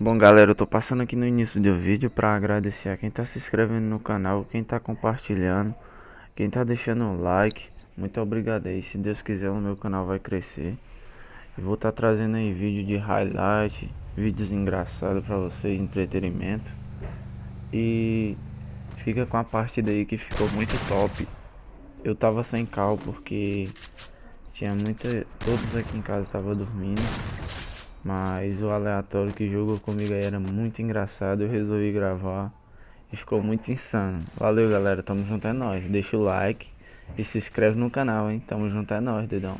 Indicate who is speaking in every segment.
Speaker 1: Bom galera, eu tô passando aqui no início do vídeo para agradecer a quem tá se inscrevendo no canal, quem tá compartilhando, quem tá deixando o like, muito obrigado aí, se Deus quiser o meu canal vai crescer. Vou estar tá trazendo aí vídeo de highlight, vídeos engraçados para vocês, entretenimento. E fica com a parte daí que ficou muito top. Eu tava sem cal porque tinha muita, todos aqui em casa tava dormindo. Mas o aleatório que jogou comigo aí era muito engraçado, eu resolvi gravar e ficou muito insano. Valeu galera, tamo junto é nóis. Deixa o like e se inscreve no canal, hein? Tamo junto é nóis, dedão.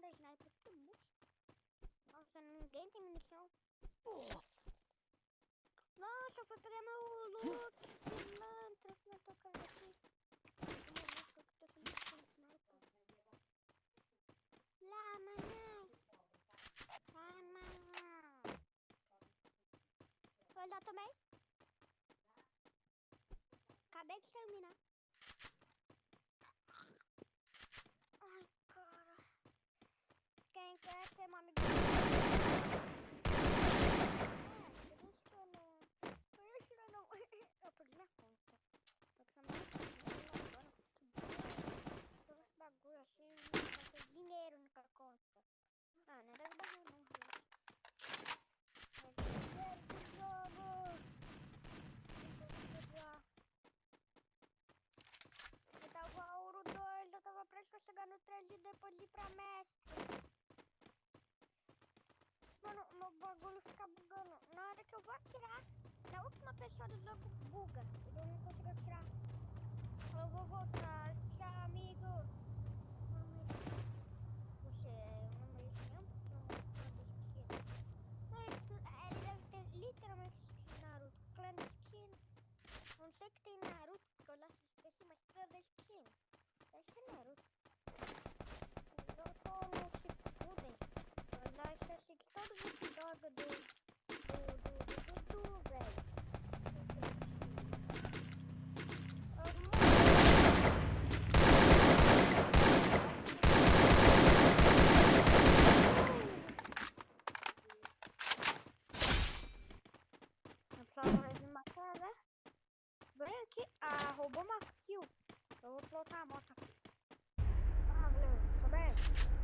Speaker 2: Da sniper, que bucha. Nossa, ninguém tem munição. Nossa, foi pegar meu look, pilantra, que eu tô tocando aqui. Música que tô com sniper. Lá. Lá, manão. Foi lá também? Acabei de terminar. quer ser uma amiga. É, por isso eu não. Por isso eu não. Eu perdi minha conta. Tô precisando Todo esse bagulho assim, não vai ter dinheiro na conta. Ah, não era bagulho não, gente. Mas dinheiro do jogo. Eu tava ouro 2, eu tava prestes a chegar no 3 e depois ir pra mestre mano, meu bagulho fica bugando. Na hora que eu vou atirar, na última pessoa do jogo buga. Eu não consigo atirar. Eu vou voltar. Tchau, amigo. Você é um de mesmo? Ele deve ter literalmente skin Naruto. Clandestino. Não sei que tem Naruto, porque eu lá esqueci, mas clandestino. Deve ser Naruto. Eu tô no droga do. do. do. do. do, velho. né? Vem aqui. Ah, roubou uma kill. Colocar a moto. Ah, beleza. Sobe. Sobe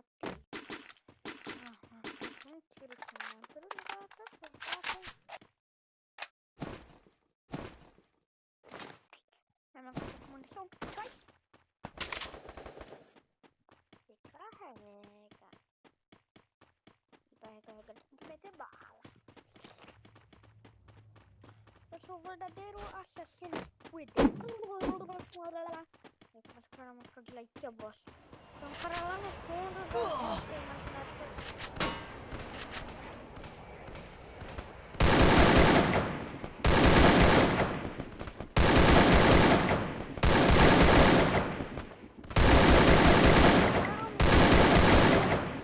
Speaker 2: Матвій. Ага, ну через мене. Друга, так, так, Я могу мульсом пускать. Тикаха, века. Тикаха, века. Тебе бала. Sou verdadeiro assassino Squid. Eu vou escolher uma música de like que eu gosto.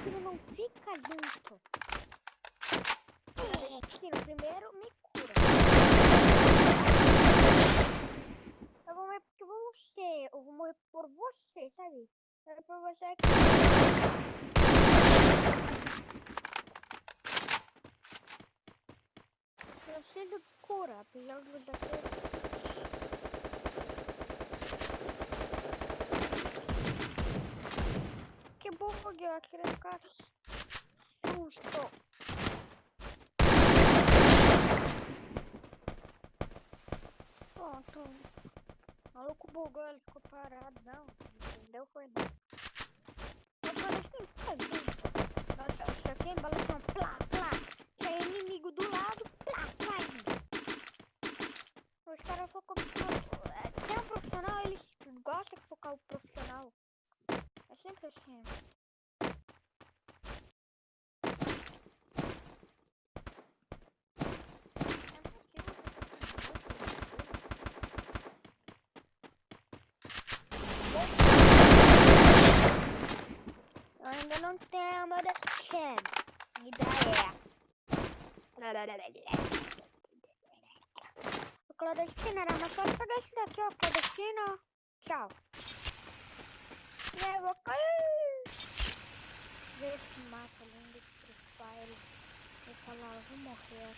Speaker 2: Tiro não fica junto. Tiro primeiro me cura. Eu vou morrer por você. Eu vou morrer por você, sabe? É por você que. Eu preciso de cura, apesar você ter. Que bug, eu atirei no cara. Susto. Pronto. Maluco bugou, ele ficou parado. Não, entendeu? Foi não. Agora tem que fazer. É embalação. Plá, plá. Se é inimigo do lado, plá, plá. Os caras focam. Quem é um profissional, eles gostam de focar o profissional. É sempre assim. É possível Eu ainda não tenho meu destino. Ideia. O clandestino era mais fácil pegar esse daqui, ó. Clandestino. Tchau. Eu cair. Ver esse mapa lindo de Free Fire. Eu falar, eu vou morrer.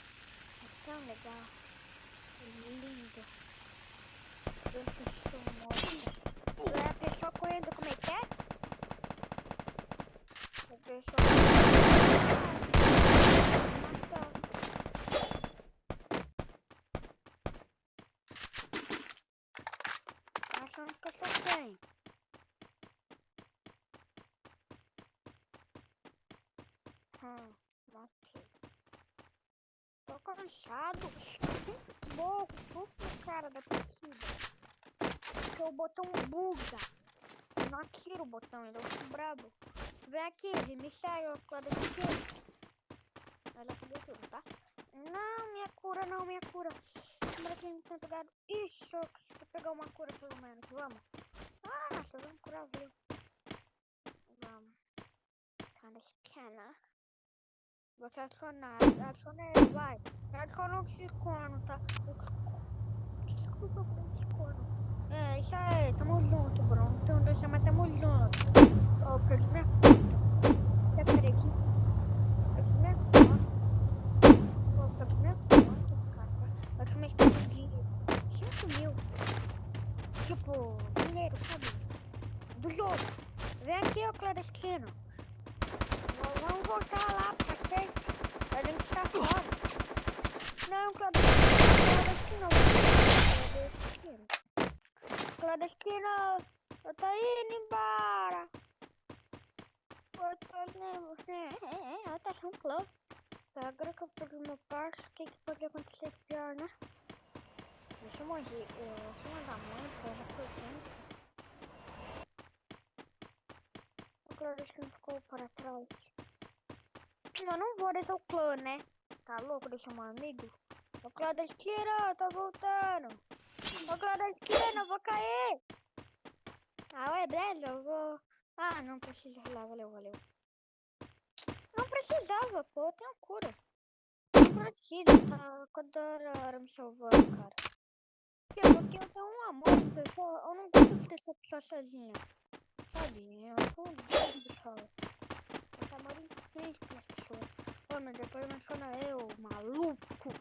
Speaker 2: É tão legal. É lindo. Se estou morta. Ver a pessoa correndo como é que é? A pessoa. Matou. Achando que eu sou quem? Hum, matei. Cansado. Louco, puxa cara da partida. Porque o botão buga. Eu não atiro o botão, ele é muito brabo. Vem aqui, me saiu a daqui. Ela fazer tudo, tá? Não, minha cura, não, minha cura. É que não tem pegado? Isso, preciso pegar uma cura pelo menos. Vamos. Ah, nossa, vamos curar, viu? Vamos. Tá na esquina. Vou adicionar. Adiciona ele, vai. Adiciona um psicono, tá? Desculpa o psicono. É, isso aí. Tamo junto, Bruno. Então deixa, mas tamo junto. Ô, perdi minha conta. Quer peraí aqui? Perdi minha conta. Ô, perdi minha conta, cara. Eu tinha uma escala de 5 mil. Tipo, dinheiro, sabe? Do jogo. Vem aqui, ô clandestino. V- Vamos voltar lá pra sempre. A gente está fora. Não, clandestino. Clandestino. Clandestino. Eu tô indo embora. Eu tô indo. Eu tô achando close. Agora que eu perdi meu parque, o que, que pode acontecer pior, né? Deixa eu morrer. Eu, eu mandar porque eu já foi tempo. O clandestino ficou para trás. Eu não vou deixar o clã, né? Tá louco deixar um amigo? O clandestino, tá voltando. O clandestino, eu vou cair. Ah, ué, beleza, eu vou... Ah, não precisa lá, valeu, valeu. Não precisava, pô, eu tenho cura. Não precisa, tá toda hora me salvando, cara. Quê? Porque eu tenho um amor de pessoa, eu não gosto de deixar a pessoa sozinha. Sabe, eu sou um pessoal. Eu tenho amor incrível pelas pessoas. Mas depois menciona eu, maluco.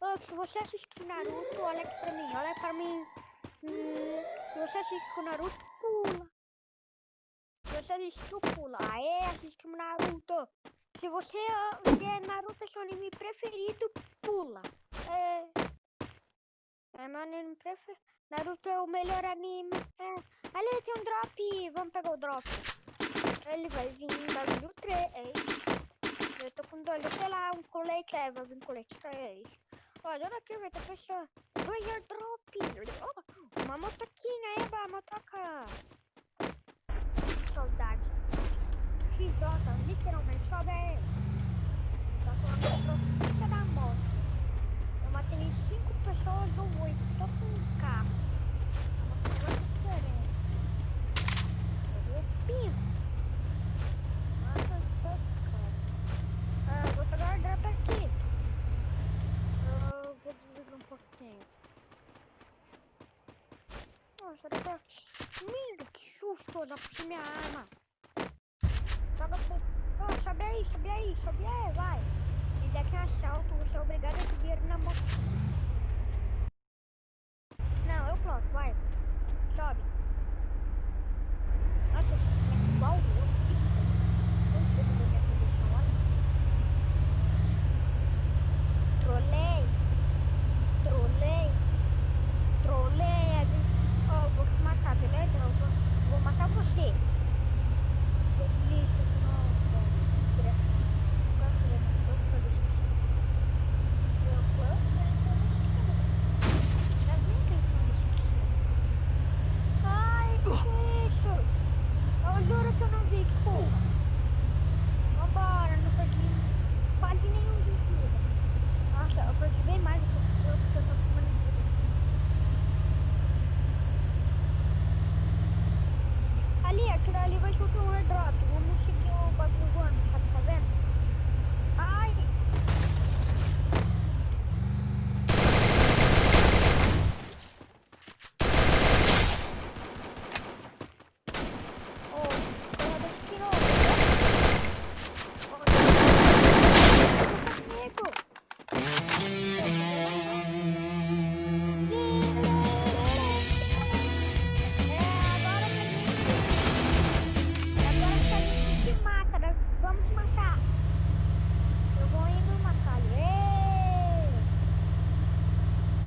Speaker 2: Ô, se você assistir Naruto, olha aqui pra mim, olha pra mim. Hum, se você assistiu Naruto, pula. Se você assistiu, pula. Aê, assistiu Naruto. Se você se é Naruto é seu anime preferido, pula. É. É meu anime preferido. Naruto é o melhor anime. É. Ali tem um drop. Vamos pegar o drop. Ele vai vir em bagulho 3. Eu tô com doido, sei lá, um colete, é, vai vir um colete, é isso. Olha, olha aqui, velho, tá fechando. Do airdrop. Oh, uma motoquinha, eba, motoca. Saudade. XJ, literalmente, sobe aí. Tá com a profissa da moto. Eu matei cinco pessoas ou oito, só com um carro. É uma coisa diferente. Eu pinto. Nossa, lindo, que susto, não puxei minha arma. Sobe, oh, ah, sobe aí, sobe aí, sobe aí, vai. Se der que é assalto, você é obrigado a ter na moto. Não, eu pronto, vai. Sobe. Nossa, esse é igual eu. Trolei.